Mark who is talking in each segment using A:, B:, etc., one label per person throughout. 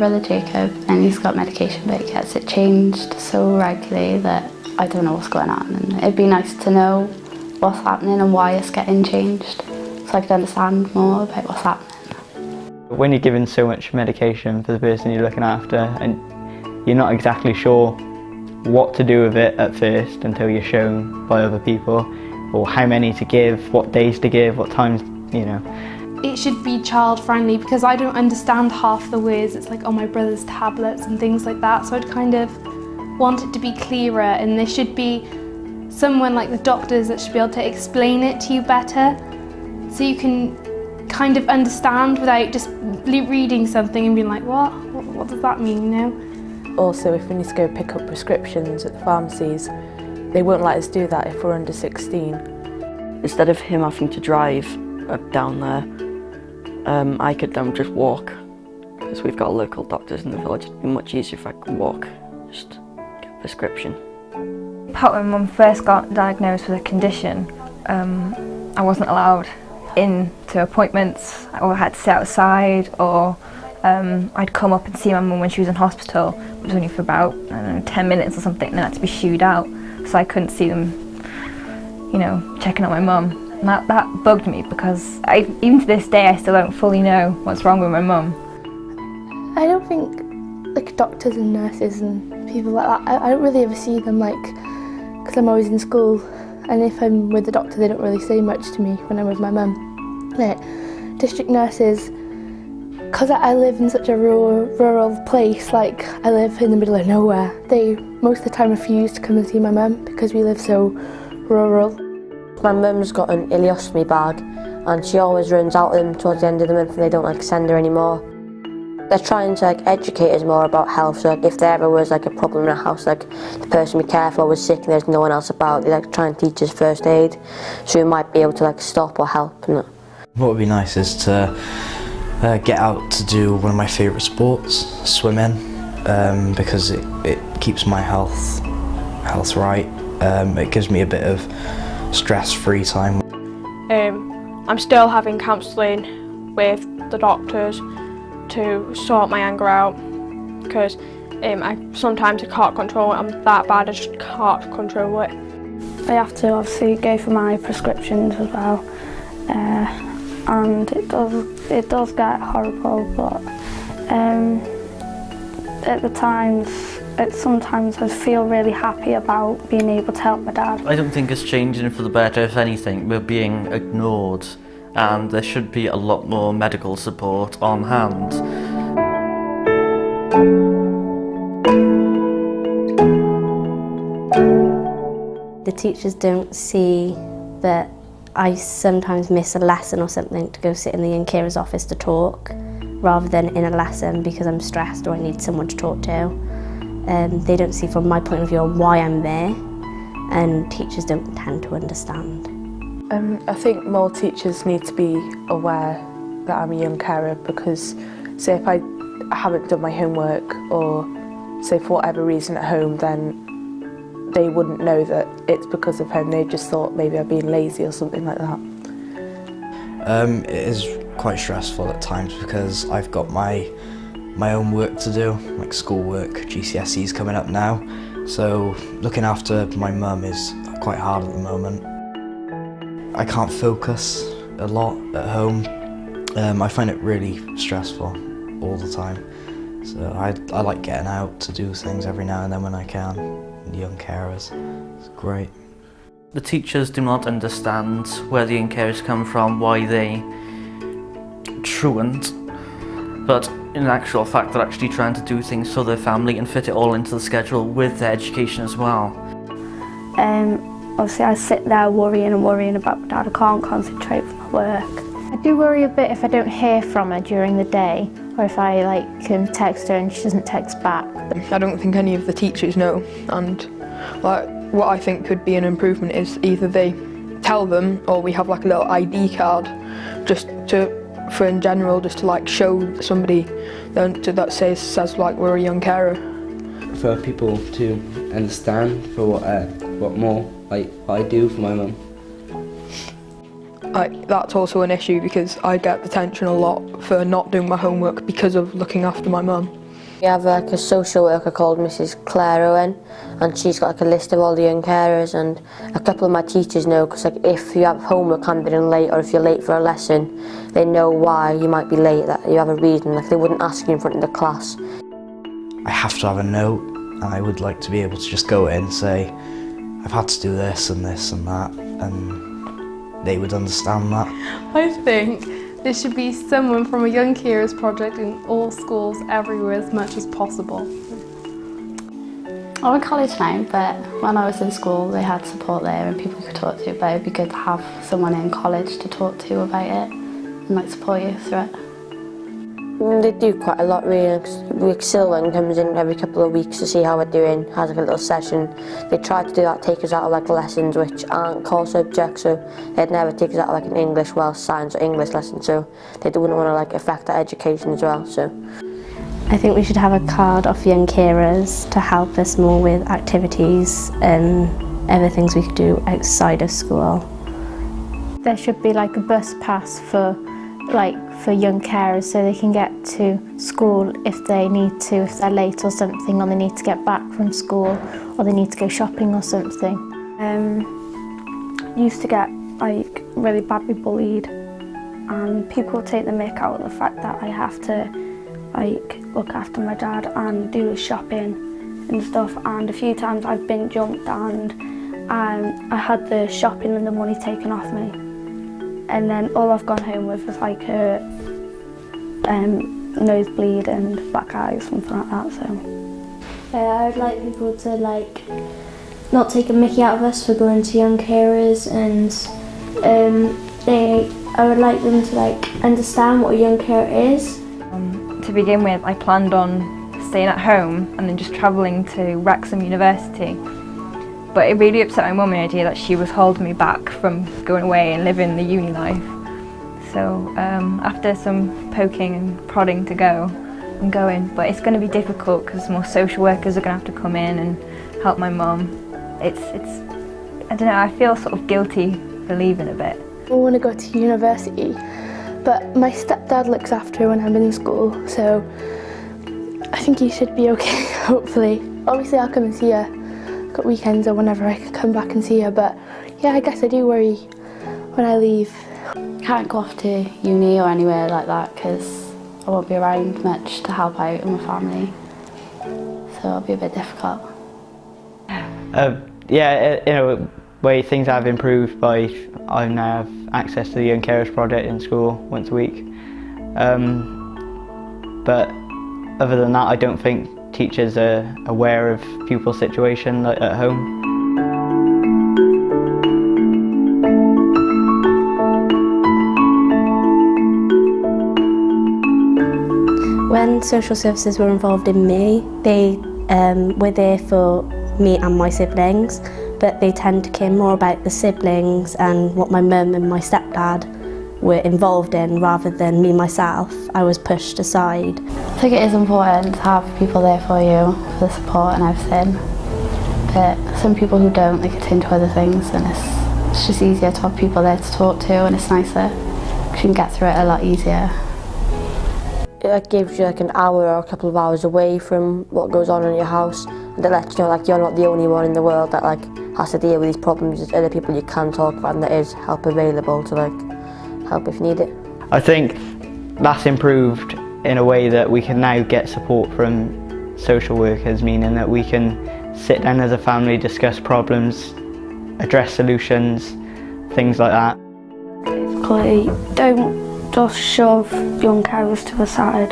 A: brother Jacob and he's got medication but he gets it changed so regularly that I don't know what's going on and it'd be nice to know what's happening and why it's getting changed so I could understand more about what's happening.
B: When you're given so much medication for the person you're looking after and you're not exactly sure what to do with it at first until you're shown by other people or how many to give, what days to give, what times, you know.
C: It should be child friendly because I don't understand half the words. It's like, oh, my brother's tablets and things like that. So I'd kind of want it to be clearer and there should be someone like the doctors that should be able to explain it to you better so you can kind of understand without just reading something and being like, what? What, what does that mean, you know?
D: Also, if we need to go pick up prescriptions at the pharmacies, they won't let us do that if we're under 16.
E: Instead of him having to drive down there, um, I could um, just walk because we've got local doctors in the village. It'd be much easier if I could walk, just get a prescription.
F: When my mum first got diagnosed with a condition, um, I wasn't allowed into appointments or I had to sit outside or um, I'd come up and see my mum when she was in hospital, which was only for about, I don't know, 10 minutes or something, and then I had to be shooed out, so I couldn't see them, you know, checking on my mum. That, that bugged me because I, even to this day I still don't fully know what's wrong with my mum.
G: I don't think like doctors and nurses and people like that, I, I don't really ever see them like, because I'm always in school and if I'm with the doctor they don't really say much to me when I'm with my mum. Like, district nurses, because I live in such a rural, rural place, like I live in the middle of nowhere, they most of the time refuse to come and see my mum because we live so rural.
H: My mum's got an ileostomy bag and she always runs out of them towards the end of the month and they don't like send her anymore. They're trying to like educate us more about health, so like, if there ever was like a problem in a house, like the person we care for was sick and there's no one else about, they like try and teach us first aid, so we might be able to like stop or help. And
I: what would be nice is to uh, get out to do one of my favourite sports, swimming, um, because it, it keeps my health health right. Um, it gives me a bit of stress-free time.
J: Um, I'm still having counselling with the doctors to sort my anger out because um, I sometimes I can't control it. I'm that bad, I just can't control it.
K: I have to obviously go for my prescriptions as well. Uh, and it does it does get horrible but um, at the times it sometimes I feel really happy about being able to help my dad.
L: I don't think it's changing for the better if anything we're being ignored and there should be a lot more medical support on hand.
M: The teachers don't see that I sometimes miss a lesson or something to go sit in the young carer's office to talk rather than in a lesson because I'm stressed or I need someone to talk to. Um, they don't see from my point of view why I'm there and teachers don't tend to understand.
D: Um, I think more teachers need to be aware that I'm a young carer because say if I haven't done my homework or say for whatever reason at home then they wouldn't know that it's because of him, they just thought maybe I'm being lazy or something like that.
I: Um, it is quite stressful at times because I've got my my own work to do, like schoolwork, GCSEs coming up now, so looking after my mum is quite hard at the moment. I can't focus a lot at home. Um, I find it really stressful all the time. So I, I like getting out to do things every now and then when I can. Young carers, it's great.
L: The teachers do not understand where the young carers come from, why they truant, but in actual fact they're actually trying to do things for their family and fit it all into the schedule with their education as well.
K: Um, Obviously I sit there worrying and worrying about my dad, I can't concentrate for my work.
N: I do worry a bit if I don't hear from her during the day or if I like can text her and she doesn't text back.
O: I don't think any of the teachers know and like what I think could be an improvement is either they tell them or we have like a little ID card just to for in general, just to like show somebody that that says, says like we're a young carer.
P: For people to understand for what, uh, what more like what I do for my mum.
O: Like, that's also an issue because I get detention a lot for not doing my homework because of looking after my mum.
H: We have like a social worker called Mrs Claire Owen and she's got like a list of all the young carers and a couple of my teachers know because like if you have homework handed in late or if you're late for a lesson they know why you might be late that you have a reason like they wouldn't ask you in front of the class.
I: I have to have a note and I would like to be able to just go in and say I've had to do this and this and that and they would understand that.
C: I think there should be someone from a Young Carers project in all schools everywhere as much as possible.
A: I'm in college now, but when I was in school they had support there and people could talk to, but it'd be good to have someone in college to talk to about it and like support you through it.
H: Mm, They do quite a lot really. Rick Silvan comes in every couple of weeks to see how we're doing, has like a little session. They try to do that, take us out of like lessons which aren't core subjects, so they'd never take us out of like an English, Welsh, science or English lesson, so they wouldn't want to like affect our education as well. So
M: I think we should have a card off young carers to help us more with activities and other things we could do outside of school.
N: There should be like a bus pass for like for young carers so they can get to school if they need to, if they're late or something, or they need to get back from school, or they need to go shopping or something.
K: Um, used to get like really badly bullied and people take the mick out of the fact that I have to like look after my dad and do his shopping and stuff and a few times I've been jumped and um, I had the shopping and the money taken off me and then all I've gone home with was like a um, nosebleed and black eyes, something like that. So
Q: Uh, I would like people to like not take a mickey out of us for going to young carers and um, they I would like them to like understand what a young carer is.
F: Um, to begin with, I planned on staying at home and then just travelling to Wrexham University. But it really upset my mum the idea that she was holding me back from going away and living the uni life. So um, after some poking and prodding to go, I'm going. But it's going to be difficult because more social workers are going to have to come in and help my mum. It's, it's, I don't know, I feel sort of guilty for leaving a bit.
G: I want to go to university, but my stepdad looks after when I'm in school, so I think he should be okay, hopefully. Obviously I'll come and see her at weekends or whenever I can come back and see her, but yeah, I guess I do worry when I leave.
A: Can't go off to uni or anywhere like that because I won't be around much to help out in my family, so it'll be a bit difficult.
B: Uh, yeah, in a way things have improved by I now have access to the Young Carers Project in school once a week. Um, but other than that, I don't think teachers are aware of pupil situation at home.
M: When social services were involved in me, they um, were there for me and my siblings, but they tend to care more about the siblings and what my mum and my stepdad were involved in rather than me myself. I was pushed aside.
A: I think it is important to have people there for you, for the support and everything. But some people who don't, they get into other things and it's, it's just easier to have people there to talk to and it's nicer you can get through it a lot easier.
H: it gives you like an hour or a couple of hours away from what goes on in your house and it lets you know like you're not the only one in the world that like has to deal with these problems. There's other people you can talk about and there is help available to like help if you need it.
B: I think that's improved in a way that we can now get support from social workers, meaning that we can sit down as a family, discuss problems, address solutions, things like that.
K: basically don't just shove young carers to the side,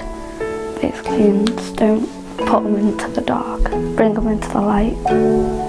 K: basically, and just don't put them into the dark, bring them into the light.